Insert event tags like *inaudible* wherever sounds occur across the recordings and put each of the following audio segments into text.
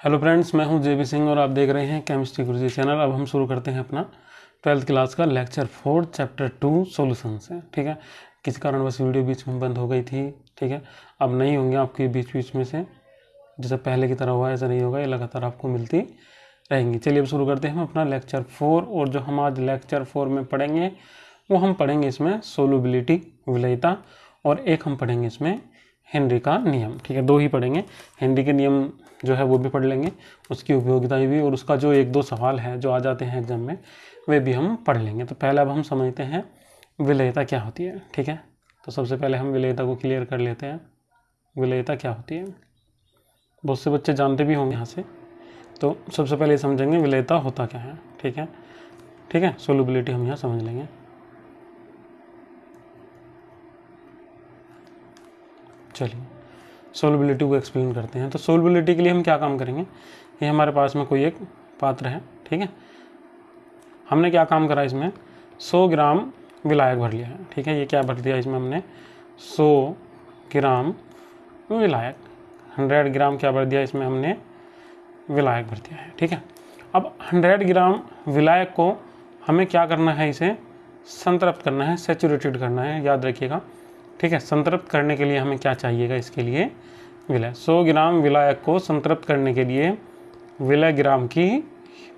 Hello friends मैं हूँ जेबी सिंह और आप देख रहे हैं केमिस्ट्री गुरुजी चैनल अब हम शुरू करते हैं अपना ट्वेल्थ क्लास का lecture four chapter two solution से, ठीक है? किस कारण बस वीडियो बीच में बंद हो गई थी, ठीक है? अब नहीं होंगे आपके बीच बीच में से। जैसे पहले की तरह हुआ, ऐसा नहीं होगा, ये लगातार आपको मिलती रहेंगी। चलिए अब शुरू करते हैं हम अपना लेक्चर फोर और जो हम आज लेक्चर फोर में पढ़ेंगे, वो हम पढ़ेंगे इसमें सोलबिलिटी विलयता, और एक हम पढ़ेंगे इसमें हेनरी का नियम, ठीक है? दो ही पढ़ेंगे। हेनरी के नियम जो है वो भी पढ़ लेंगे, उसकी उपयोगिता भी और उसका जो एक दो सवाल है जो आ जाते हैं एग्ज़ाम में, वे भी हम पढ़ लेंगे। तो पहले अब हम समझते हैं विलयता क्या होती है, ठीक है? तो सबसे पहले हम विलयता को क्लियर कर लेते हैं। विलयता क्या होती है? बहुत से बच्चे जानते भी होंगे यहाँ से। तो सबसे पहले समझेंगे विलयता होता क्या है, ठीक है? ठीक है? सोलबिलिटी हम यहाँ समझ लेंगे। चलिए। सोलबिलिटी को एक्सप्लेन करते हैं। तो सोलबिलिटी के लिए हम क्या काम करेंगे? ये हमारे पास में कोई एक पात्र है, ठीक है? हमने क्या काम करा इसमें? 100 ग्राम विलायक भर लिया है, ठीक है? ये क्या भर दिया इसमें हमने? 100 ग्राम विलायक। 100 ग्राम क्या भर दिया इसमें हमने? विलायक भर दिया है, ठीक है? अब 100 ग्राम विलायक को हमें क्या करना है इसे? संतृप्त करना है, सेचुरेटेड करना है, याद रखिएगा। ठीक है, संतृप्त करने के लिए हमें क्या चाहिएगा इसके लिए? विलय। 100 ग्राम विलायक को संतृप्त करने के लिए विलय ग्राम की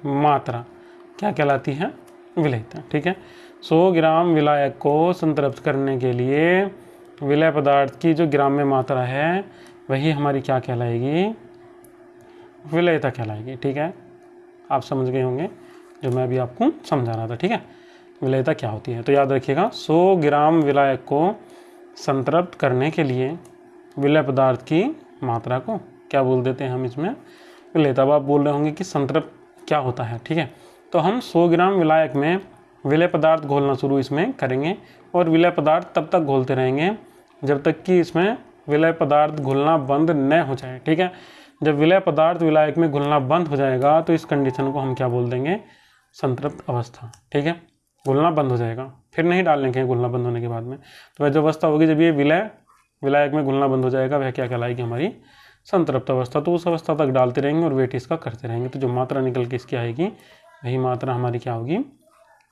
मात्रा क्या कहलाती है? विलयता, ठीक है? 100 ग्राम विलायक को संतृप्त करने के लिए विलय पदार्थ की जो ग्राम में मात्रा है, वही हमारी क्या कहलाएगी? विलयता कहलाएगी, ठीक है? आप समझ गए होंगे, जो मैं अभी आपको समझा रहा था, ठीक है? विलयता क्या होती है? तो याद रखिएगा 100 ग्राम विलायक को संतृप्त करने के लिए विलय पदार्थ की मात्रा को क्या बोल देते हैं हम इसमें? विलय, तब आप बोल रहे होंगे कि संतृप्त क्या होता है, ठीक है? तो हम 100 ग्राम विलायक में विलय पदार्थ घोलना शुरू इसमें करेंगे और विलय पदार्थ तब तक घोलते रहेंगे जब तक कि इसमें विलय पदार्थ घुलना बंद न हो जाए, ठीक है? जब विलय पदार्थ विलायक में घुलना बंद हो जाएगा तो इस कंडीशन को हम क्या बोल देंगे? संतृप्त अवस्था, ठीक है? घुलना बंद हो जाएगा। फिर नहीं डालने के घुलना बंद होने के बाद में। तो वह जो अवस्था होगी जब ये विलय, विलायक में घुलना बंद हो जाएगा, वह क्या कहलाएगी हमारी? संतृप्त अवस्था। तो उस अवस्था तक डालते रहेंगे और वेट इसका करते रहेंगे। तो जो मात्रा निकल के इसकी आएगी, वही मात्रा हमारी क्या होगी?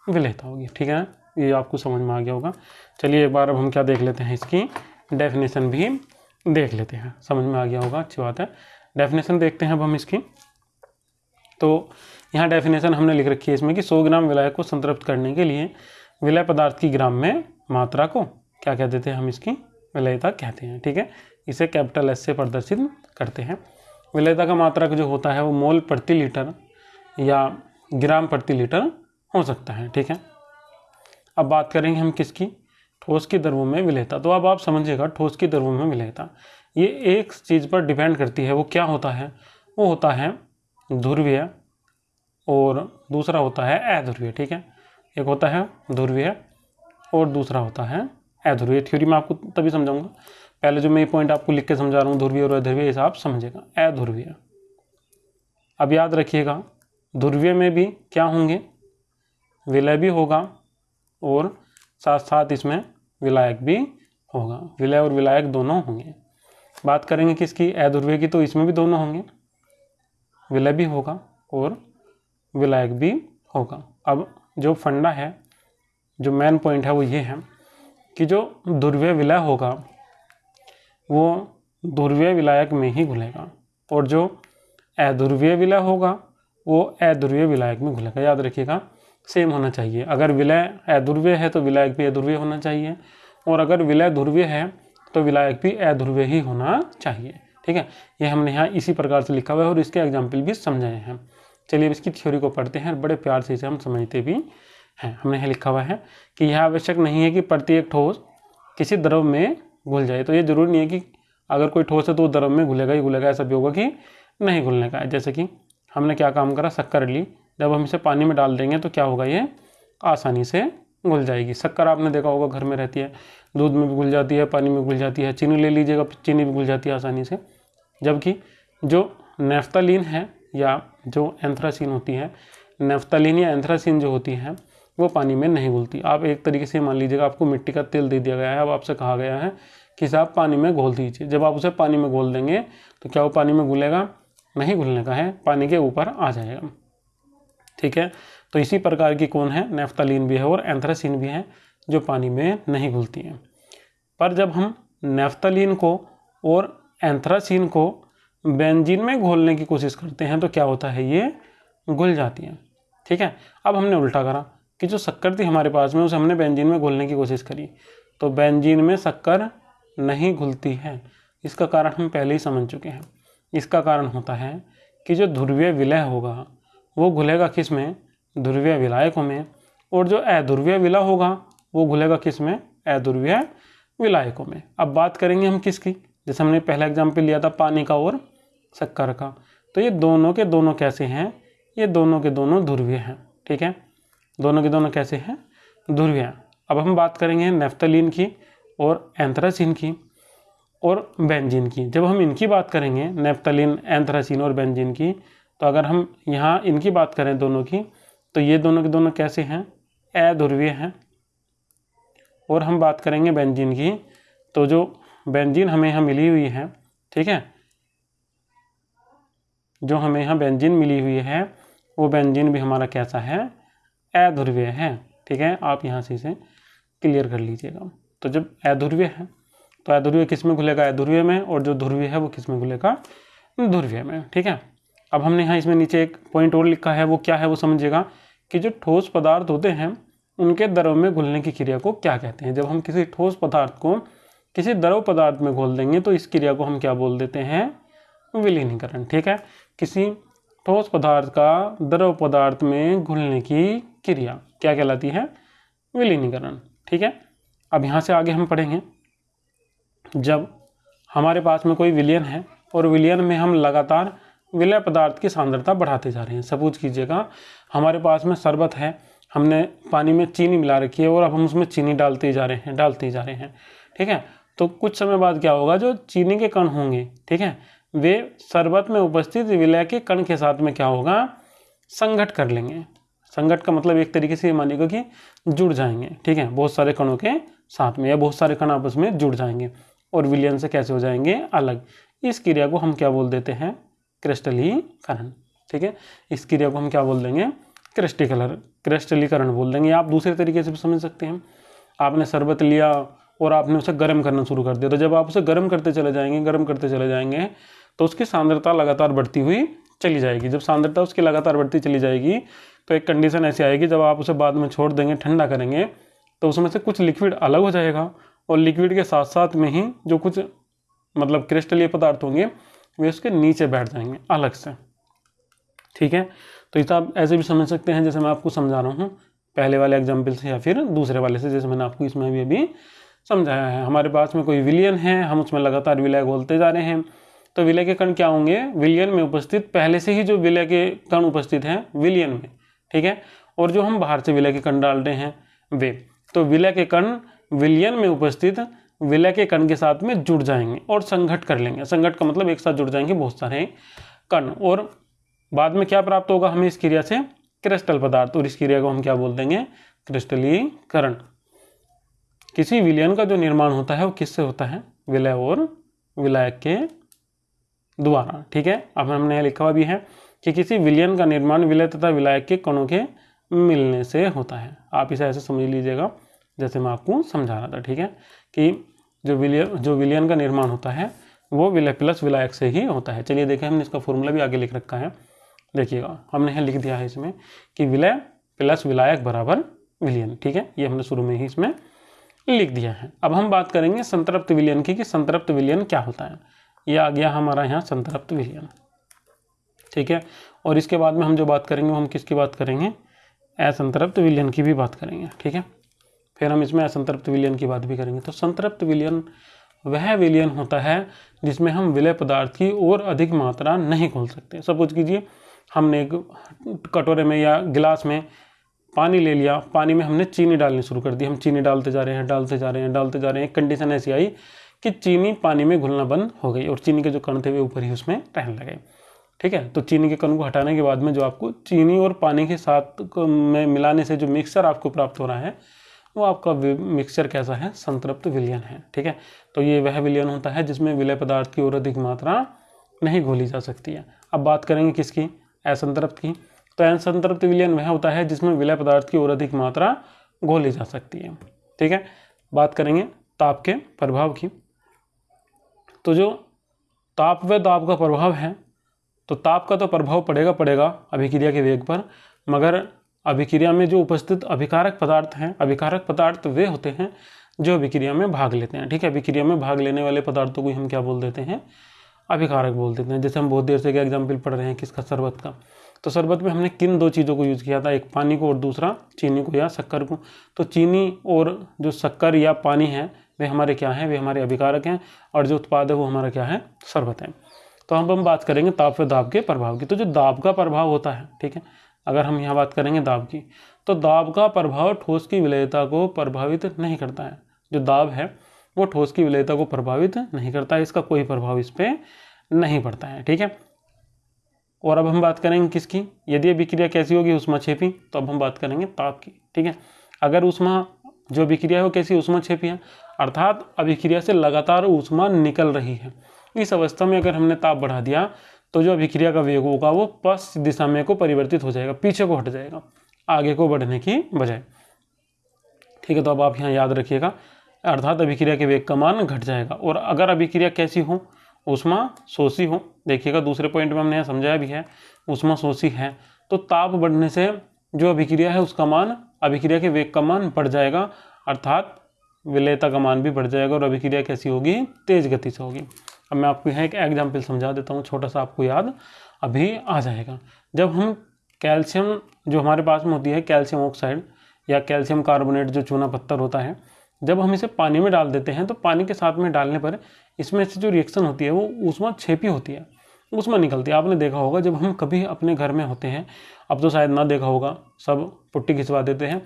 विलयता होगी। ठीक है? ये आपको समझ में आ गया होगा। चलिए एक बार अब हम क्या देख लेते हैं इसकी? डेफिनेशन भी देख लेते हैं। समझ में आ गया होगा? अच्छी बात है। डेफिनेशन देखते हैं अब हम इसकी। तो यहाँ डेफिनेशन हमने लिख रखी है इसमें कि 100 ग्राम विलय को संतृप्त करने के लिए विलय पदार्थ की ग्राम में मात्रा को क्या कह देते हैं हम इसकी? विलयता कहते हैं, ठीक है? इसे कैपिटल एस से प्रदर्शित करते हैं। विलयता का मात्रक जो होता है वो मोल प्रति लीटर या ग्राम प्रति लीटर हो सकता है, ठीक है? अब बात करेंगे हम किसकी? ठोस की द्रवों में विलयता। तो अब आप समझिएगा ठोस की द्रवों में विलयता। ये एक चीज़ पर डिपेंड करती है, वो क्या होता है? वो होता है ध्रुवीय और दूसरा होता है अध्रुवीय, ठीक है? एक होता है ध्रुवीय और दूसरा होता है अध्रुवीय। थ्योरी में आपको तभी समझाऊँगा। पहले जो मैं ये पॉइंट आपको लिख के समझा रहा हूँ, ध्रुवीय और अध्रुवीय आप समझेगा अध्रुवीय। अब याद रखिएगा, ध्रुवीय में भी क्या होंगे? विलय भी होगा और साथ साथ इसमें विलायक भी होगा। विलय और विलायक दोनों होंगे। बात करेंगे किसकी? अध्रुवीय की तो इसमें भी दोनों होंगे। विलय भी होगा और विलायक भी होगा। अब जो फंडा है, जो मेन पॉइंट है वो ये है कि जो ध्रुवीय विलय होगा, वो ध्रुवीय विलायक में ही घुलेगा और जो अध्रुवीय विलय होगा, वो अध्रुवीय विलायक में घुलेगा। याद रखिएगा सेम होना चाहिए। अगर विलय अध्रुवीय है तो विलायक भी अध्रुवीय होना चाहिए और अगर विलय ध्रुवीय है तो विलायक भी अध्रुवीय ही होना चाहिए। ठीक है? ये हमने यहाँ इसी प्रकार से लिखा हुआ है और इसके एग्ज़ाम्पल भी समझाए हैं। चलिए अब इसकी थ्योरी को पढ़ते हैं और बड़े प्यार से इसे हम समझते भी हैं। हमने यहाँ लिखा हुआ है कि यह आवश्यक नहीं है कि प्रत्येक ठोस किसी द्रव में घुल जाए। तो ये ज़रूरी नहीं है कि अगर कोई ठोस है तो द्रव में घुलेगा ही घुलेगा, ऐसा भी होगा कि नहीं घुलने का। जैसे कि हमने क्या काम करा? शक्कर ली। जब हम इसे पानी में डाल देंगे तो क्या होगा? ये आसानी से घुल जाएगी। शक्कर आपने देखा होगा घर में रहती है। दूध में भी घुल जाती है, पानी में घुल जाती है। चीनी ले लीजिएगा, चीनी भी घुल जाती है आसानी से। जबकि जो नेफ्तालीन है या जो एंथ्रासीन होती है, नेफ्तालीन या एंथ्रासीन जो होती है, वो पानी में नहीं घुलती। आप एक तरीके से मान लीजिएगा आपको मिट्टी का तेल दे दिया गया है, अब आपसे कहा गया है कि साहब पानी में घोल दीजिए। जब आप उसे पानी में घोल देंगे तो क्या वो पानी में घुलेगा? नहीं घुलने का है, पानी के ऊपर आ जाएगा। ठीक है? तो इसी प्रकार की कौन है? नेफ्तालीन भी है और एंथ्रासिन भी है, जो पानी में नहीं घुलती हैं। पर जब हम नेफ्तालीन को और एंथ्रासिन को बेंजीन में घोलने की कोशिश करते हैं तो क्या होता है ये? घुल जाती हैं। ठीक है? अब हमने उल्टा करा कि जो शक्कर थी हमारे पास में, उसे हमने बेंजीन में घोलने की कोशिश करी। तो बेंजीन में शक्कर नहीं घुलती है। इसका कारण हम पहले ही समझ चुके हैं। इसका कारण होता है कि जो ध्रुवीय विलय होगा, वो घुलेगा किसमें? ध्रुवीय विलायकों में। और जो अध्रुवीय विलय होगा, वो घुलेगा किसमें? अध्रुवीय विलायकों में। अब बात करेंगे हम किसकी? जैसे हमने पहला एग्ज़ाम्पल लिया था पानी का और शक्कर का। तो ये दोनों के दोनों कैसे हैं? ये दोनों के दोनों ध्रुवीय हैं, ठीक है? दोनों के दोनों कैसे हैं? ध्रुवीय अब हम बात करेंगे नेफ्तलीन की और एंथ्रासिन की और बेंजीन की। जब हम इनकी बात करेंगे नेफ्तलिन एंथ्रासिन और बेंजीन की तो अगर हम यहाँ इनकी बात करें दोनों की तो ये दोनों के दोनों कैसे हैं? अध्रुवीय हैं। और हम बात करेंगे बेंजीन की तो जो बेंजीन हमें यहाँ मिली हुई है, ठीक है? जो हमें यहाँ बेंजीन मिली हुई है, वो बेंजीन भी हमारा कैसा है? अध्रुवीय है, ठीक है? आप यहाँ से इसे क्लियर कर लीजिएगा। तो जब अध्रुवीय है तो अध्रुवीय किसमें घुलेगा अध्रुवीय में, और जो ध्रुवीय है, वो किसमें घुलेगा ध्रुवीय में, ठीक है? अब हमने यहाँ इसमें नीचे एक पॉइंट और लिखा है, वो क्या है, वो समझिएगा कि जो ठोस पदार्थ होते हैं, उनके द्रव में घुलने की क्रिया को क्या कहते हैं? जब हम किसी ठोस पदार्थ को किसी द्रव पदार्थ में घोल देंगे तो इस क्रिया को हम क्या बोल देते हैं? विलीनीकरण, ठीक है? किसी ठोस पदार्थ का द्रव पदार्थ में घुलने की क्रिया क्या कहलाती है? विलीनीकरण, ठीक है? अब यहाँ से आगे हम पढ़ेंगे। जब हमारे पास में कोई विलियन है और विलियन में हम लगातार विलय पदार्थ की सांद्रता बढ़ाते जा रहे हैं, सपोज़ कीजिएगा, हमारे पास में शरबत है, हमने पानी में चीनी मिला रखी है और अब हम उसमें चीनी डालते जा रहे हैं, डालते जा रहे हैं, ठीक है? तो कुछ समय बाद क्या होगा, जो चीनी के कण होंगे, ठीक है, वे शरबत में उपस्थित विलय के कण के साथ में क्या होगा संगठ कर लेंगे। संगठ का मतलब एक तरीके से ये मानिएगा कि जुड़ जाएँगे, ठीक है, बहुत सारे कणों के साथ में या बहुत सारे कण आपस में जुड़ जाएँगे और विलयन से कैसे हो जाएँगे, अलग। इस क्रिया को हम क्या बोल देते हैं, क्रिस्टलीकरण, ठीक है, इस क्रिया को हम क्या बोल देंगे, क्रिस्टिकलर, क्रिस्टलीकरण बोल देंगे। आप दूसरे तरीके से भी समझ सकते हैं। आपने शरबत लिया और आपने उसे गर्म करना शुरू कर दिया। तो जब आप उसे गर्म करते चले जाएँगे, गर्म करते चले जाएँगे तो उसकी सांद्रता लगातार बढ़ती हुई चली जाएगी। जब सांद्रता उसकी लगातार बढ़ती चली जाएगी तो एक कंडीशन ऐसी आएगी, जब आप उसे बाद में छोड़ देंगे, ठंडा करेंगे तो उसमें से कुछ लिक्विड अलग हो जाएगा और लिक्विड के साथ साथ में ही जो कुछ मतलब क्रिस्टलीय पदार्थ होंगे, वे उसके नीचे बैठ जाएँगे अलग से। ठीक है? तो इस आप ऐसे भी समझ सकते हैं, जैसे मैं आपको समझा रहा हूँ, पहले वाले एग्ज़ाम्पल से या फिर दूसरे वाले से, जैसे मैंने आपको इसमें भी अभी समझाया है, हमारे पास में कोई विलियन है, हम उसमें लगातार विलय बोलते जा रहे हैं। तो विलय के कण क्या होंगे? विलियन में उपस्थित, पहले से ही जो विलय के कण उपस्थित हैं, विलियन में, ठीक है? और जो हम बाहर से विलय के कण डाल रहे हैं, वे। तो विलय के कण विलियन में उपस्थित, विलय के कण के साथ में जुड़ जाएँगे और संघट कर लेंगे। संघट का मतलब एक साथ जुड़ जाएँगे बहुत सारे कण। और बाद में क्या प्राप्त होगा हमें इस क्रिया से? क्रिस्टल पदार्थ। और इस क्रिया को हम क्या बोल देंगे? क्रिस्टलीकरण। किसी विलयन का जो निर्माण होता है, वो किससे होता है? विलय और विलायक के द्वारा, ठीक है? अब हमने लिखा हुआ भी है कि किसी विलयन का निर्माण विलय तथा विलायक के कणों के मिलने से होता है। आप इसे ऐसे समझ लीजिएगा, जैसे मैं आपको समझा रहा था, ठीक है? कि जो विलियन जो विलियन का निर्माण होता है, वो विलय प्लस विलायक से ही होता है। चलिए देखें, हमने इसका फॉर्मूला भी आगे लिख रखा है। देखिएगा, हमने लिख दिया है इसमें कि विलय प्लस विलायक बराबर विलियन, ठीक है? ये हमने शुरू में ही इसमें लिख दिया है। अब हम बात करेंगे संतृप्त विलियन की कि संतृप्त विलियन क्या होता है। ये आ गया हमारा यहाँ संतृप्त विलियन। ठीक है? और इसके बाद में हम जो बात करेंगे हम किसकी बात करेंगे? असंतृप्त विलियन की भी बात करेंगे। ठीक है? फिर हम इसमें असंतृप्त विलियन की बात भी करेंगे। तो संतृप्त विलियन वह विलियन होता है जिसमें हम विलय पदार्थ की और अधिक मात्रा नहीं खोल सकते। सपोज़ कीजिए। हमने एक कटोरे में या गिलास में पानी ले लिया, पानी में हमने चीनी डालनी शुरू कर दी। हम चीनी डालते जा रहे हैं, डालते जा रहे हैं, डालते जा रहे हैं। कंडीशन ऐसी आई कि चीनी पानी में घुलना बंद हो गई और चीनी के जो कण थे वे ऊपर ही उसमें रहने लगे। ठीक है? तो चीनी के कण को हटाने के बाद में जो आपको चीनी और पानी के साथ में मिलाने से जो मिक्सचर आपको प्राप्त हो रहा है, वो आपका मिक्सचर कैसा है? संतृप्त विलयन है। ठीक है? तो ये वह विलियन होता है जिसमें विलय पदार्थ की और अधिक मात्रा नहीं घोली जा सकती है। अब बात करेंगे किसकी? असंतृप्त की। तो असंतृप्त विलयन वह होता है जिसमें विलय पदार्थ की और अधिक मात्रा घोली जा सकती है। ठीक है? बात करेंगे ताप के प्रभाव की। तो जो ताप व ताप का प्रभाव है तो ताप का तो प्रभाव पड़ेगा पड़ेगा अभिक्रिया के वेग पर, मगर अभिक्रिया में जो उपस्थित अभिकारक पदार्थ हैं, अभिकारक पदार्थ वे होते हैं जो अभिक्रिया में भाग लेते हैं। ठीक है? अभिक्रिया में भाग लेने वाले पदार्थों को हम क्या बोल देते हैं? अभिकारक बोल देते हैं। जैसे हम बहुत देर से क्या एग्ज़ाम्पल पढ़ रहे हैं किसका, शरबत का। तो शरबत में हमने किन दो चीज़ों को यूज़ किया था? एक पानी को और दूसरा चीनी को या शक्कर को। तो चीनी और जो शक्कर या पानी है, वे हमारे क्या हैं? वे हमारे अभिकारक हैं और जो उत्पाद है, वो हमारा क्या है? शरबत है। तो हम हम बात करेंगे ताप व दाब के प्रभाव की। तो जो दाब का प्रभाव होता है, ठीक है? अगर हम यहाँ बात करेंगे दाब की तो दाब का प्रभाव ठोस की विलयता को प्रभावित नहीं करता है। जो दाब है, वो ठोस की विलयता को प्रभावित नहीं करता है। इसका कोई प्रभाव इस पर नहीं पड़ता है, ठीक है? और अब हम बात करेंगे किसकी? यदि अभिक्रिया कैसी होगी उष्मा छेपी तो अब हम बात करेंगे ताप की, ठीक है? अगर उष्मा, जो अभिक्रिया है वो कैसी उष्मा छेपी है? अर्थात अभिक्रिया से लगातार उष्मा निकल रही है। इस अवस्था में अगर हमने ताप बढ़ा दिया तो जो अभिक्रिया का वेग होगा वो पश्च दिशा में को परिवर्तित हो जाएगा, पीछे को हट जाएगा, आगे को बढ़ने की बजाय। ठीक है तो अब आप यहाँ याद रखिएगा, अर्थात अभिक्रिया के वेग का मान घट जाएगा। और अगर अभिक्रिया कैसी हो उष्मा शोषी हो। देखिएगा, दूसरे पॉइंट में हमने यहाँ समझाया भी है, उष्मा शोषी है। तो ताप बढ़ने से जो अभिक्रिया है, उसका मान, अभिक्रिया के वेग का मान बढ़ जाएगा, अर्थात विलयता का मान भी बढ़ जाएगा और अभिक्रिया कैसी होगी? तेज गति से होगी। अब मैं आपको यहाँ एक एग्ज़ाम्पल समझा देता हूँ, छोटा सा आपको याद अभी आ जाएगा। जब हम कैल्शियम जो हमारे पास में होती है, कैल्शियम ऑक्साइड या कैल्शियम कार्बोनेट जो चूना पत्थर होता है, जब हम इसे पानी में डाल देते हैं तो पानी के साथ में डालने पर इसमें से जो रिएक्शन होती है, वो उसमें छेपी होती है उसमें निकलती है। आपने देखा होगा, जब हम कभी अपने घर में होते हैं, अब तो शायद ना देखा होगा, सब पुट्टी खिंचवा देते हैं।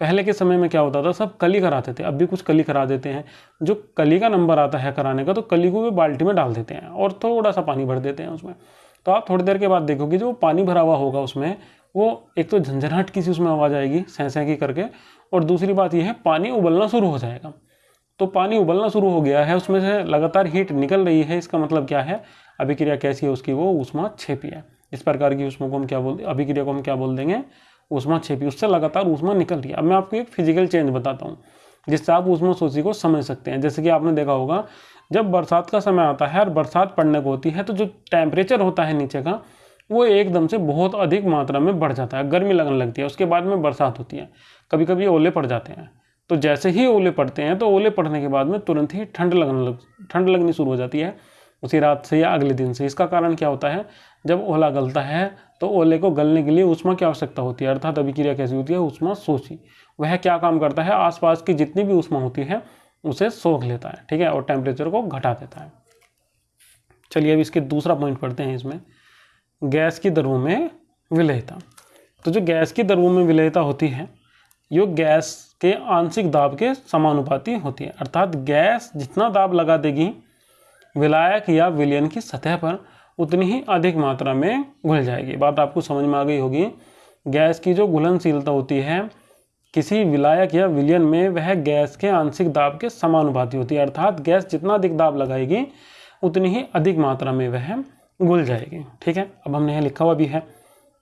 पहले के समय में क्या होता था, सब कली कराते थे, अब भी कुछ कली करा देते हैं। जो कली का नंबर आता है कराने का तो कली को भी बाल्टी में डाल देते हैं और थोड़ा सा पानी भर देते हैं उसमें। तो आप थोड़ी देर के बाद देखोगे, जो पानी भरा हुआ होगा उसमें, वो एक तो झंझनाहट की सी उसमें आवाज़ आएगी सह की करके, और दूसरी बात यह है, पानी उबलना शुरू हो जाएगा। तो पानी उबलना शुरू हो गया है, उसमें से लगातार हीट निकल रही है, इसका मतलब क्या है? अभिक्रिया कैसी है उसकी? वो उष्मा छेपी है। इस प्रकार की उष्मा को हम क्या बोल अभिक्रिया को हम क्या बोल देंगे? उष्मा छेपी उससे लगातार उष्मा निकल रही है। अब मैं आपको एक फ़िज़िकल चेंज बताता हूँ, जिससे आप उष्मा सोची को समझ सकते हैं। जैसे कि आपने देखा होगा, जब बरसात का समय आता है और बरसात पड़ने को होती है तो जो टेम्परेचर होता है नीचे का, वो एकदम से बहुत अधिक मात्रा में बढ़ जाता है। गर्मी लगने लगती है, उसके बाद में बरसात होती है। कभी कभी ओले पड़ जाते हैं। तो जैसे ही ओले पड़ते हैं तो ओले पड़ने के बाद में तुरंत ही ठंड लगने लग, ठंड लगनी शुरू हो जाती है। उसी रात से या अगले दिन से। इसका कारण क्या होता है? जब ओला गलता है तो ओले को गलने के लिए उष्मा की आवश्यकता होती है, अर्थात अभिक्रिया कैसी होती है? उष्मा सोची वह क्या काम करता है? आसपास की जितनी भी उष्मा होती है, उसे सोख लेता है, ठीक है? और टेम्परेचर को घटा देता है। चलिए अब इसके दूसरा पॉइंट पढ़ते हैं इसमें। गैस की दरों में विलयता। तो जो गैस की दरों में विलयता होती है, ये गैस के आंशिक दाब के समानुपाती होती है। अर्थात गैस जितना दाब लगा देगी, विलायक या विलयन की सतह पर, उतनी ही अधिक मात्रा में घुल जाएगी। बात आपको समझ में आ गई होगी। गैस की जो घुलनशीलता होती है, किसी विलायक या विलयन में वह गैस के आंशिक दाब के समानुपाती होती है। अर्थात गैस जितना अधिक दाब लगाएगी, उतनी ही अधिक मात्रा में वह घुल जाएगी। ठीक है? अब हमने यहाँ लिखा हुआ भी है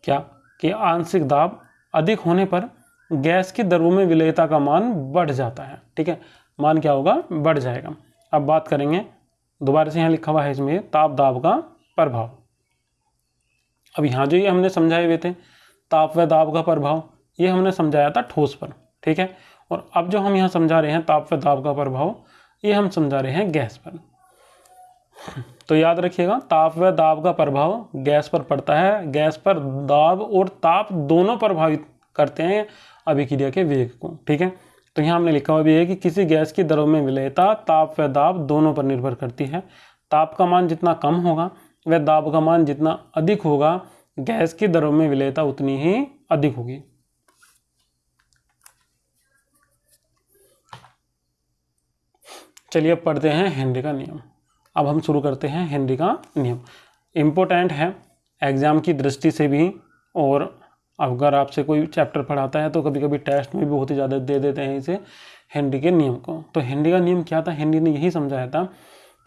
क्या? कि आंशिक दाब अधिक होने पर गैस की दरों में विलयता का मान बढ़ जाता है, ठीक है? मान क्या होगा? बढ़ जाएगा। अब बात करेंगे, दोबारा से यहाँ लिखा हुआ है इसमें, ताप दाब का प्रभाव। अब यहाँ जो ये हमने समझाए हुए थे, ताप व दाब का प्रभाव, ये हमने समझाया था ठोस पर, ठीक है? और अब जो हम यहाँ समझा रहे हैं, ताप व दाब का प्रभाव, ये हम समझा रहे हैं गैस पर। तो याद रखिएगा, ताप व दाब का प्रभाव गैस पर पड़ता है। गैस पर दाब और ताप दोनों प्रभावित करते हैं अभिक्रिया के वेग को, ठीक है? तो यहाँ हमने लिखा हुआ भी है कि किसी गैस की दरों में विलयता, ताप व दाब दोनों पर निर्भर करती है। ताप का मान जितना कम होगा व दाब का मान जितना अधिक होगा, गैस की दरों में विलयता उतनी ही अधिक होगी। चलिए पढ़ते हैं हेनरी का नियम। अब हम शुरू करते हैं हेनरी का नियम। इम्पोर्टेंट है, एग्ज़ाम की दृष्टि से भी और अगर आपसे कोई चैप्टर पढ़ाता है तो कभी कभी टेस्ट में भी बहुत ही ज़्यादा दे देते हैं इसे हेनरी के नियम को। तो हेनरी का नियम क्या था? हेनरी ने यही समझाया था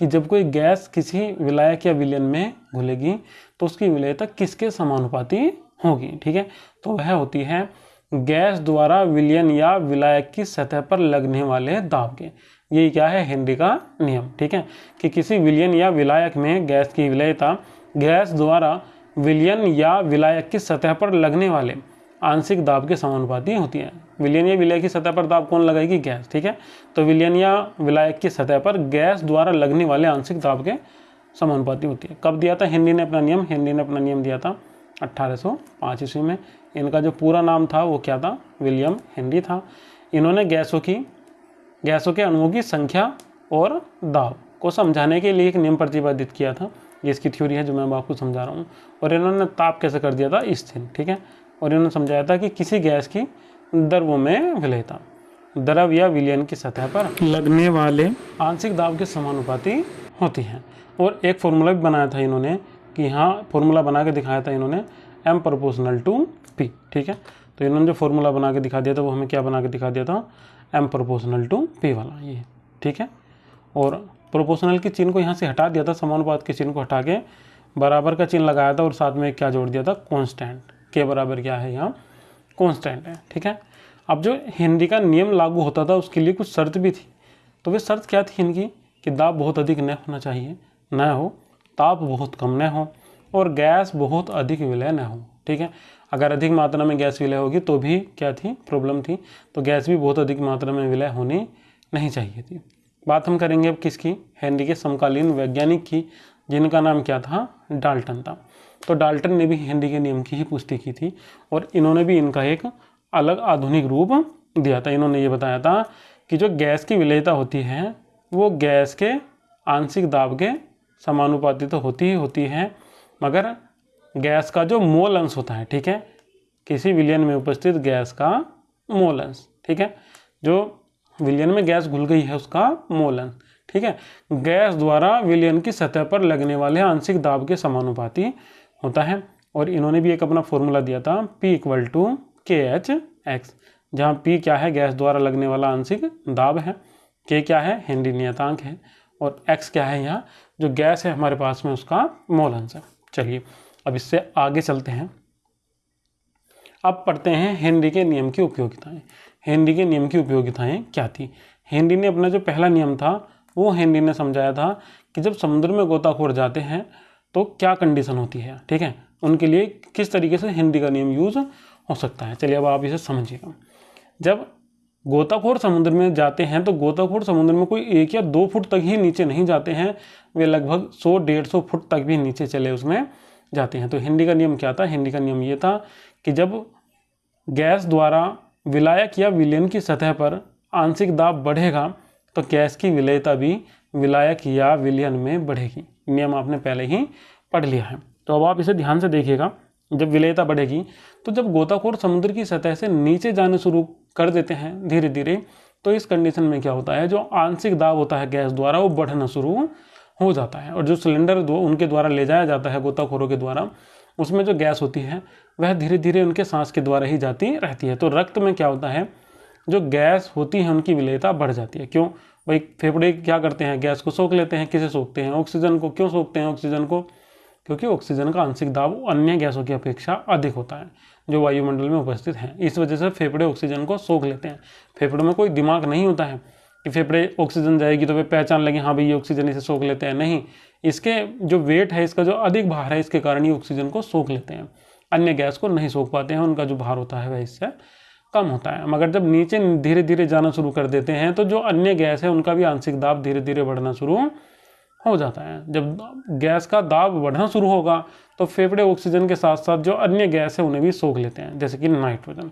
कि जब कोई गैस किसी विलायक या विलयन में घुलेगी तो उसकी विलयता किसके समानुपाती होगी? ठीक है? तो वह होती है गैस द्वारा विलयन या विलायक की सतह पर लगने वाले दाब के। यही क्या है? हेनरी का नियम। ठीक है? कि किसी विलयन या विलायक में गैस की विलयता गैस द्वारा विलयन या विलायक की सतह पर लगने वाले आंशिक दाब के समानुपाती होती है। विलियन या विलय की सतह पर दाब कौन लगाएगी? गैस, ठीक है? तो विलियन या विलायक की सतह पर गैस द्वारा लगने वाले आंशिक दाब के समानुपाती होती है। कब दिया था? हिंदी ने अपना नियम हिंदी ने अपना नियम दिया था अट्ठारह ईस्वी में। इनका जो पूरा नाम था वो क्या था? विलियम हेनरी था। इन्होंने गैसों की, गैसों के अणुओं की संख्या और दाब को समझाने के लिए एक नियम प्रतिपादित किया था। ये इसकी थ्योरी है जो मैं आपको समझा रहा हूँ। और इन्होंने ताप कैसे कर दिया था? स्थिर ठीक है? और इन्होंने समझाया था कि किसी गैस की द्रवों में विलयता द्रव या विलयन की सतह पर लगने वाले आंशिक दाब के समानुपाती होती हैं। और एक फॉर्मूला भी बनाया था इन्होंने कि हाँ फॉर्मूला बना के दिखाया था इन्होंने एम प्रोपोर्शनल टू पी ठीक है? तो इन्होंने जो फॉर्मूला बना के दिखा दिया था वो हमें क्या बना के दिखा दिया था? एम प्रोपोर्शनल टू पी वाला ये ठीक है? और प्रोपोर्शनल के चिन्ह को यहाँ से हटा दिया था, समानुपात के चिन्ह को हटा के, बराबर का चिन्ह लगाया था और साथ में क्या जोड़ दिया था? कॉन्स्टेंट। के बराबर क्या है यहाँ? कॉन्स्टेंट है, ठीक है? अब जो हिंदी का नियम लागू होता था, उसके लिए कुछ शर्त भी थी। तो वे शर्त क्या थी इनकी? कि दाब बहुत अधिक न होना चाहिए, न हो, ताप बहुत कम न हो, और गैस बहुत अधिक विलय न हो, ठीक है? अगर अधिक मात्रा में गैस विलय होगी तो भी क्या थी? प्रॉब्लम थी। तो गैस भी बहुत अधिक मात्रा में विलय होनी नहीं चाहिए थी। बात हम करेंगे अब किसकी? हेनरी के समकालीन वैज्ञानिक की, जिनका नाम क्या था? डाल्टन था। तो डाल्टन ने भी हेनरी के नियम की ही पुष्टि की थी और इन्होंने भी इनका एक अलग आधुनिक रूप दिया था। इन्होंने ये बताया था कि जो गैस की विलयता होती है, वो गैस के आंशिक दाब के समानुपाती तो होती ही होती है। मगर गैस का जो मोल अंश होता है, ठीक है, किसी विलयन में उपस्थित गैस का मोल अंश, ठीक है, जो विलियन में गैस घुल गई है उसका मोलन, ठीक है? गैस द्वारा विलियन की सतह पर लगने वाले आंशिक दाब के समानुपाती होता है, और इन्होंने भी एक अपना फॉर्मूला दिया था, P equal to K H X जहाँ पी क्या है? गैस द्वारा लगने वाला आंशिक दाब है। के क्या है? हेनरी नियतांक है। और एक्स क्या है यहाँ? जो गैस है हमारे पास में उसका मोल है। चलिए, अब इससे आगे चलते हैं। अब पढ़ते हैं हेनरी के नियम की उपयोगिताएँ। हेनरी के नियम की उपयोगिताएँ क्या थी? हेनरी ने अपना जो पहला नियम था, वो हेनरी ने समझाया था कि जब समुद्र में गोताखोर जाते हैं तो क्या कंडीशन होती है? ठीक है? उनके लिए किस तरीके से हिंदी का नियम यूज़ हो सकता है? चलिए अब आप इसे समझिएगा। जब गोताखोर समुद्र में जाते हैं तो गोताखोर समुद्र में कोई एक या दो फुट तक ही नीचे नहीं जाते हैं, वे लगभग सौ डेढ़ सौ फुट तक भी नीचे चले उसमें जाते हैं। तो हिंदी का नियम क्या था? हिंदी का नियम ये था कि जब गैस द्वारा विलायक या विलयन की सतह पर आंशिक दाब बढ़ेगा तो गैस की विलयता भी विलायक या विलयन में बढ़ेगी। नियम आपने पहले ही पढ़ लिया है। तो अब आप इसे ध्यान से देखिएगा। जब विलयता बढ़ेगी तो जब गोताखोर समुद्र की सतह से नीचे जाने शुरू कर देते हैं धीरे धीरे तो इस कंडीशन में क्या होता है? जो आंशिक दाब होता है गैस द्वारा, वो बढ़ना शुरू हो जाता है। और जो सिलेंडर दो, उनके द्वारा ले जाया जाता है गोताखोरों के द्वारा, उसमें जो गैस होती है वह धीरे धीरे उनके सांस के द्वारा ही जाती रहती है। तो रक्त में क्या होता है? जो गैस होती है उनकी विलयता बढ़ जाती है। क्यों? भाई, फेफड़े क्या करते हैं? गैस को सोख लेते हैं। किसे सोखते हैं? ऑक्सीजन को क्यों सोखते हैं? ऑक्सीजन को? क्योंकि ऑक्सीजन का आंशिक दाब अन्य गैसों की अपेक्षा अधिक होता है, जो वायुमंडल में उपस्थित हैं। इस वजह से फेफड़े ऑक्सीजन को सोख लेते हैं। फेफड़ों में कोई दिमाग नहीं होता है कि फेफड़े ऑक्सीजन जाएगी तो वे पहचान लगे हाँ भाई, ये ऑक्सीजन इसे सोख लेते हैं। नहीं, इसके जो वेट है, इसका जो अधिक भार है, इसके कारण ये ऑक्सीजन को सोख लेते हैं। अन्य गैस को नहीं सोख पाते हैं, उनका जो भार होता है वह इससे कम होता है। मगर जब नीचे धीरे धीरे जाना शुरू कर देते हैं तो जो अन्य गैस है, उनका भी आंशिक दाब धीरे धीरे बढ़ना शुरू हो जाता है। जब गैस का दाब बढ़ना शुरू होगा तो फेफड़े ऑक्सीजन के साथ साथ जो अन्य गैस है, उन्हें भी सोख लेते हैं, जैसे कि नाइट्रोजन।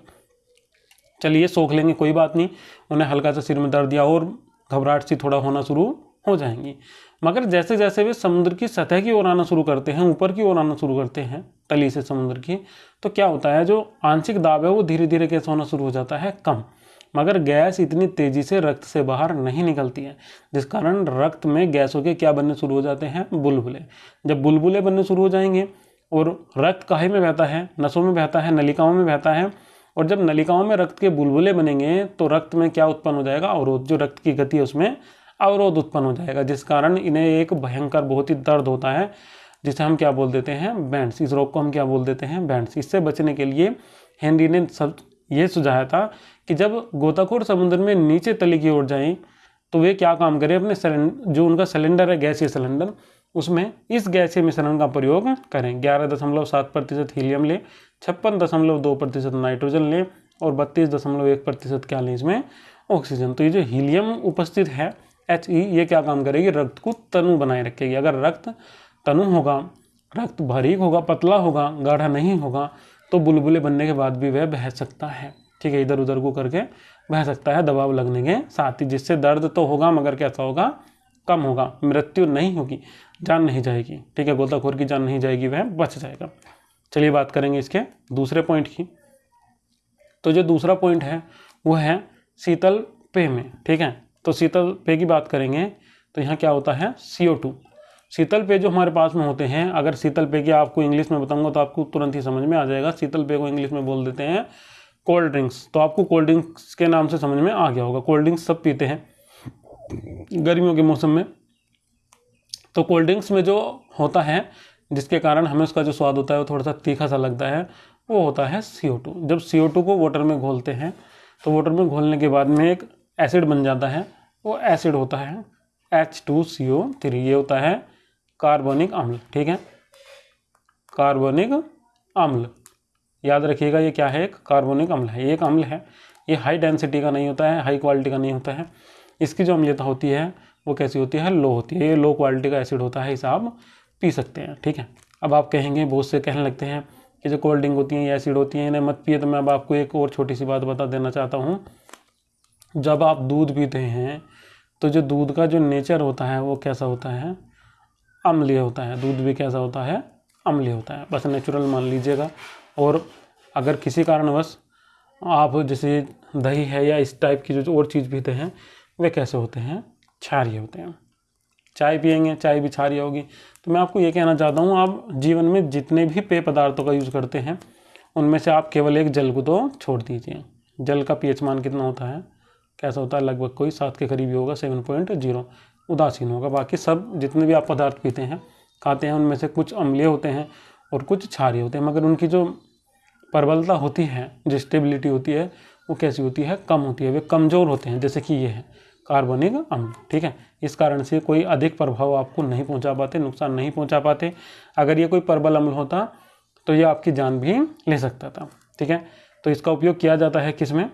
चलिए, सोख लेंगे, कोई बात नहीं। उन्हें हल्का सा सिर में दर्द या और घबराहट सी थोड़ा होना शुरू हो जाएँगी। मगर जैसे जैसे वे समुद्र की सतह की ओर आना शुरू करते हैं, ऊपर की ओर आना शुरू करते हैं, तली से समुद्र की तो क्या होता है, जो आंशिक दाब है, वो धीरे धीरे कैसे होना शुरू हो जाता है? कम। मगर गैस इतनी तेज़ी से रक्त से बाहर नहीं निकलती है, जिस कारण रक्त में गैसों के क्या बनने शुरू हो जाते हैं? बुलबुले। जब बुलबुले बनने शुरू हो जाएँगे, और रक्त काहे में बहता है? नसों में बहता है, नलिकाओं में बहता है, और जब नलिकाओं में रक्त के बुलबुले बनेंगे तो रक्त में क्या उत्पन्न हो जाएगा? अवरोध। जो रक्त की गति है, उसमें अवरोध उत्पन्न हो जाएगा, जिस कारण इन्हें एक भयंकर, बहुत ही दर्द होता है, जिसे हम क्या बोल देते हैं? बैंड्स। इस रोग को हम क्या बोल देते हैं? बैंड्स। इससे बचने के लिए हेनरी ने सब, ये सुझाया था कि जब गोताखोर समुद्र में नीचे तली की ओर जाएँ तो वे क्या काम करें? अपने जो उनका सिलेंडर है, गैसीय सिलेंडर, उसमें इस गैसीय मिश्रण का प्रयोग करें। ग्यारह दशमलव सात प्रतिशत हीलियम लें, छप्पन दशमलव दो प्रतिशत नाइट्रोजन लें और बत्तीस दशमलव एक प्रतिशत क्या लें इसमें? ऑक्सीजन। तो ये जो हीलियम उपस्थित है एच ई, ये क्या काम करेगी? रक्त को तनु बनाए रखेगी। अगर रक्त तनु होगा, रक्त बारीक होगा, पतला होगा, गाढ़ा नहीं होगा तो बुलबुले बनने के बाद भी वह बह सकता है। ठीक है, इधर उधर को करके बह सकता है दबाव लगने के साथ ही, जिससे दर्द तो होगा, मगर कैसा होगा? कम होगा। मृत्यु नहीं होगी, जान नहीं जाएगी। ठीक है, गोताखोर की जान नहीं जाएगी, वह बच जाएगा। चलिए बात करेंगे इसके दूसरे पॉइंट की। तो जो दूसरा पॉइंट है, वो है शीतल पेय में। ठीक है तो शीतल पे की बात करेंगे तो यहाँ क्या होता है? सी शीतल पे जो हमारे पास में होते हैं, अगर शीतल पे की आपको इंग्लिश में बताऊँगा तो आपको तुरंत ही समझ में आ जाएगा। शीतल पे को इंग्लिश में बोल देते हैं कोल्ड ड्रिंक्स तो आपको कोल्ड ड्रिंक्स के नाम से समझ में आ गया होगा। कोल्ड ड्रिंक्स सब पीते हैं गर्मियों के मौसम में। तो कोल्ड ड्रिंक्स में जो होता है, जिसके कारण हमें उसका जो स्वाद होता है वो थोड़ा सा तीखा सा लगता है, वो होता है सी जब सी को वाटर में घोलते हैं तो वाटर में घोलने के बाद में एक एसिड बन जाता है, वो एसिड होता है H two C O three ये होता है कार्बनिक अम्ल, ठीक है? कार्बनिक अम्ल, याद रखिएगा ये क्या है? एक कार्बनिक अम्ल है ये एक अम्ल है, ये हाई डेंसिटी का नहीं होता है हाई क्वालिटी का नहीं होता है। इसकी जो अम्लीयता होती है, वो कैसी होती है? लो होती है, ये लो क्वालिटी का एसिड होता है, इसे आप पी सकते हैं, ठीक है? अब आप कहेंगे, बहुत से कहने लगते हैं कि जो कोल्ड ड्रिंक होती हैं, ये एसिड होती हैं, इन्हें मत पिए तो मैं अब आपको एक और छोटी सी बात बता देना चाहता हूँ। जब आप दूध पीते हैं तो जो दूध का जो नेचर होता है, वो कैसा होता है? अम्लीय होता है। दूध भी कैसा होता है? अम्लीय होता है। बस नेचुरल मान लीजिएगा। और अगर किसी कारणवश आप जैसे दही है या इस टाइप की जो और चीज़ पीते हैं, वे कैसे होते हैं? क्षारिय होते हैं। चाय पियेंगे चाय भी क्षारिय होगी। तो मैं आपको ये कहना चाहता हूँ, आप जीवन में जितने भी पेय पदार्थों का यूज़ करते हैं, उनमें से आप केवल एक जल को तो छोड़ दीजिए। जल का पीएच मान कितना होता है? कैसा होता है, लगभग कोई सात के करीब ही होगा सेवन पॉइंट ज़ीरो उदासीन होगा। बाकी सब जितने भी आप पदार्थ पीते हैं, खाते हैं, उनमें से कुछ अम्लीय होते हैं और कुछ क्षारीय होते हैं, मगर उनकी जो प्रबलता होती है, जो स्टेबिलिटी होती है, वो कैसी होती है? कम होती है। वे कमज़ोर होते हैं, जैसे कि ये है, कार्बनिक अम्ल, ठीक है? इस कारण से कोई अधिक प्रभाव आपको नहीं पहुँचा पाते, नुकसान नहीं पहुँचा पाते। अगर ये कोई प्रबल अम्ल होता तो ये आपकी जान भी ले सकता था, ठीक है? तो इसका उपयोग किया जाता है किसमें?